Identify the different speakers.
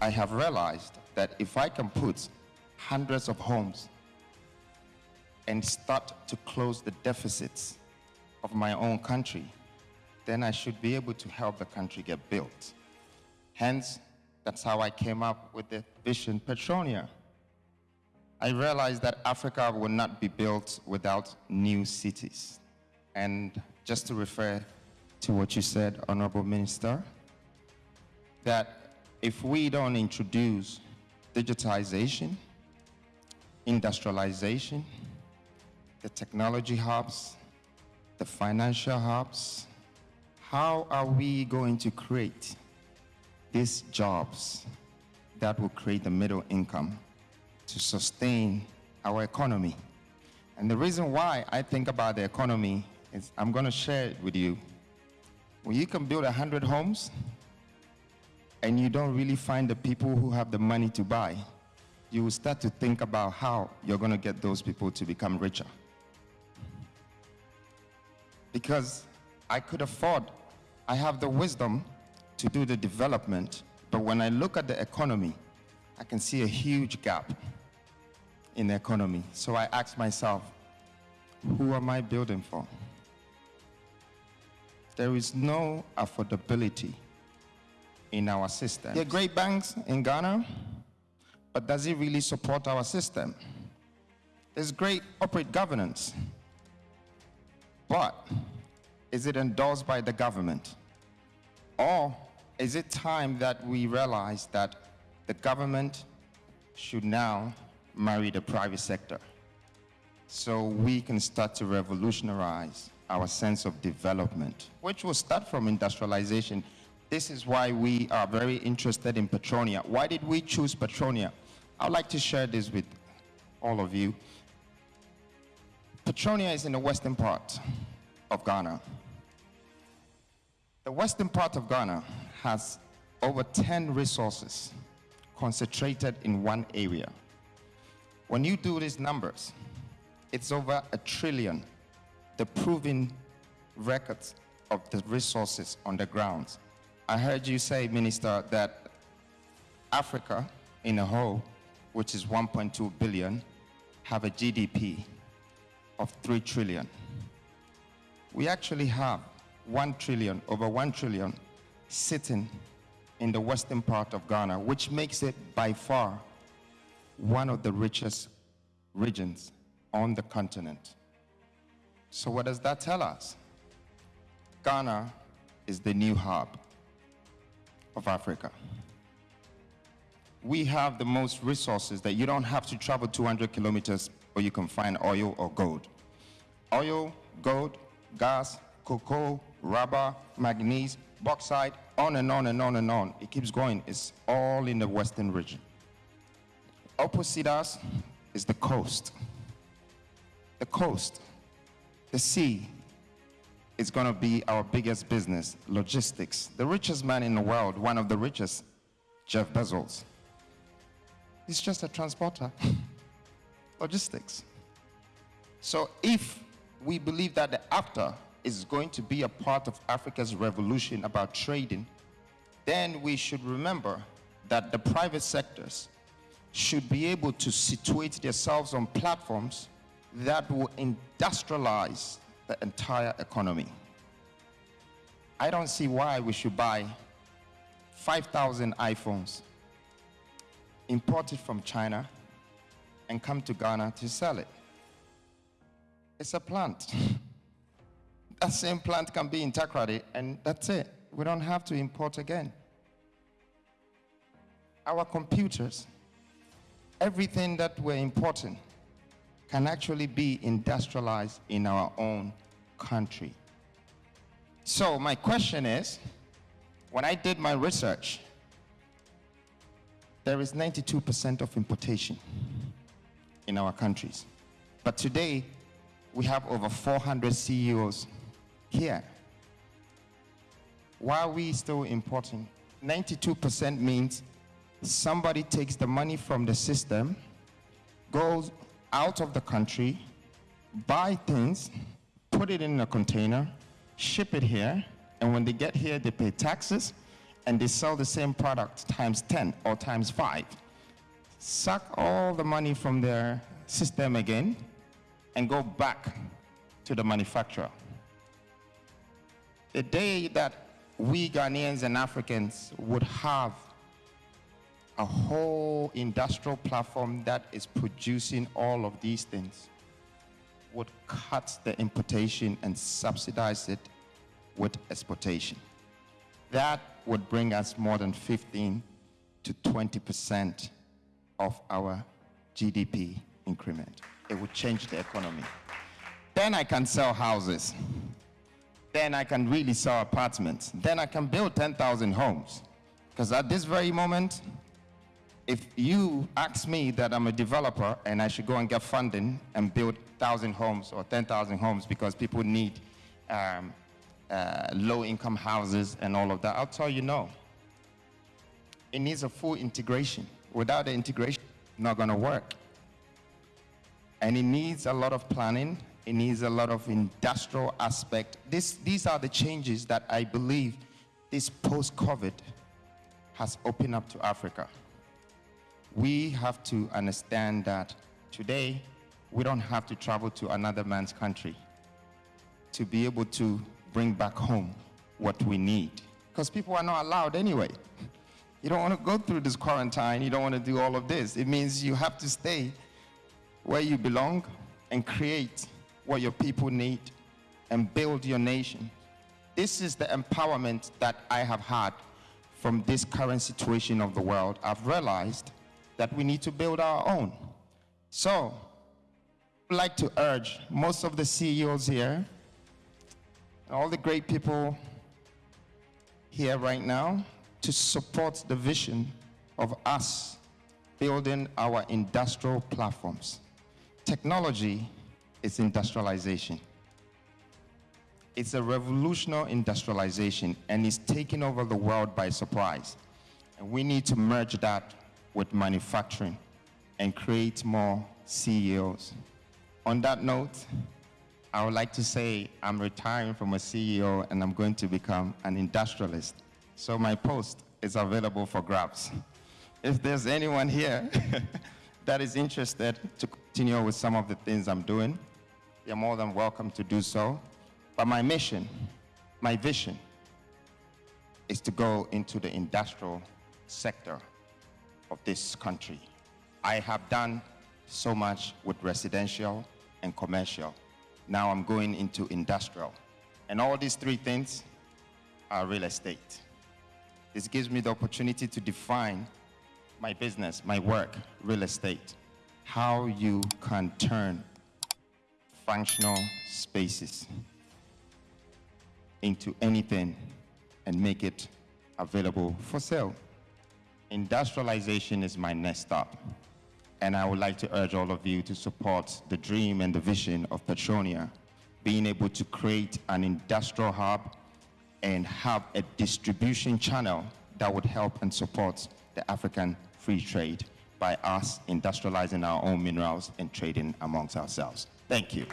Speaker 1: I have realized that if I can put hundreds of homes and start to close the deficits of my own country, then I should be able to help the country get built. Hence, that's how I came up with the vision Petronia. I realized that Africa will not be built without new cities. And just to refer to what you said, Honorable Minister, that if we don't introduce digitization, industrialization, the technology hubs, the financial hubs, how are we going to create these jobs that will create the middle income to sustain our economy? And the reason why I think about the economy is I'm going to share it with you. When you can build 100 homes and you don't really find the people who have the money to buy, you will start to think about how you're going to get those people to become richer. Because I could afford, I have the wisdom to do the development, but when I look at the economy, I can see a huge gap in the economy. So I ask myself, who am I building for? There is no affordability in our system. There are great banks in Ghana, but does it really support our system? There's great corporate governance, but is it endorsed by the government? Or is it time that we realize that the government should now marry the private sector so we can start to revolutionize our sense of development, which will start from industrialization. This is why we are very interested in Petronia. Why did we choose Petronia? I'd like to share this with all of you. Petronia is in the western part of Ghana. The western part of Ghana has over 10 resources concentrated in one area. When you do these numbers, it's over a trillion, the proven records of the resources on the ground. I heard you say, Minister, that Africa in a whole, which is 1.2 billion, have a GDP of 3 trillion. We actually have 1 trillion, over 1 trillion, sitting in the western part of Ghana, which makes it by far one of the richest regions on the continent. So what does that tell us? Ghana is the new hub of Africa. We have the most resources that you don't have to travel 200 kilometers or you can find oil or gold. Oil, gold, gas, cocoa, rubber, manganese, bauxite, on and on and on and on. It keeps going. It's all in the western region. Opposite us is the coast. The coast, the sea, is going to be our biggest business, logistics. The richest man in the world, one of the richest, Jeff Bezos. He's just a transporter. logistics. So if we believe that the after is going to be a part of Africa's revolution about trading, then we should remember that the private sectors should be able to situate themselves on platforms that will industrialize the entire economy. I don't see why we should buy 5,000 iPhones imported from China and come to Ghana to sell it. It's a plant. that same plant can be in Takoradi and that's it. We don't have to import again. Our computers, everything that we're importing can actually be industrialized in our own country. So my question is, when I did my research, there is 92% of importation in our countries. But today, we have over 400 CEOs here. Why are we still importing? 92% means somebody takes the money from the system, goes out of the country, buy things, put it in a container, ship it here, and when they get here, they pay taxes, and they sell the same product times 10 or times 5. Suck all the money from their system again and go back to the manufacturer. The day that we Ghanaians and Africans would have a whole industrial platform that is producing all of these things would cut the importation and subsidize it with exportation. That would bring us more than 15 to 20 percent of our GDP increment. It would change the economy. Then I can sell houses. Then I can really sell apartments. Then I can build 10,000 homes. Because at this very moment, if you ask me that I'm a developer and I should go and get funding and build 1,000 homes or 10,000 homes because people need um, uh, low-income houses and all of that, I'll tell you no. It needs a full integration. Without the integration, not going to work. And it needs a lot of planning. It needs a lot of industrial aspect. This, these are the changes that I believe this post-COVID has opened up to Africa we have to understand that today we don't have to travel to another man's country to be able to bring back home what we need. Because people are not allowed anyway. You don't want to go through this quarantine, you don't want to do all of this. It means you have to stay where you belong and create what your people need and build your nation. This is the empowerment that I have had from this current situation of the world. I've realized that we need to build our own. So, I'd like to urge most of the CEOs here, all the great people here right now, to support the vision of us building our industrial platforms. Technology is industrialization. It's a revolutionary industrialization and it's taking over the world by surprise. And we need to merge that with manufacturing and create more CEOs. On that note, I would like to say I'm retiring from a CEO and I'm going to become an industrialist. So my post is available for grabs. If there's anyone here that is interested to continue with some of the things I'm doing, you're more than welcome to do so. But my mission, my vision, is to go into the industrial sector of this country. I have done so much with residential and commercial. Now I'm going into industrial. And all these three things are real estate. This gives me the opportunity to define my business, my work, real estate, how you can turn functional spaces into anything and make it available for sale. Industrialization is my next stop. And I would like to urge all of you to support the dream and the vision of Petronia, being able to create an industrial hub and have a distribution channel that would help and support the African free trade by us industrializing our own minerals and trading amongst ourselves. Thank you.